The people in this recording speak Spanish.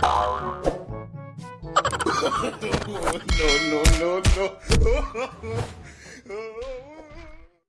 no, no, no, no.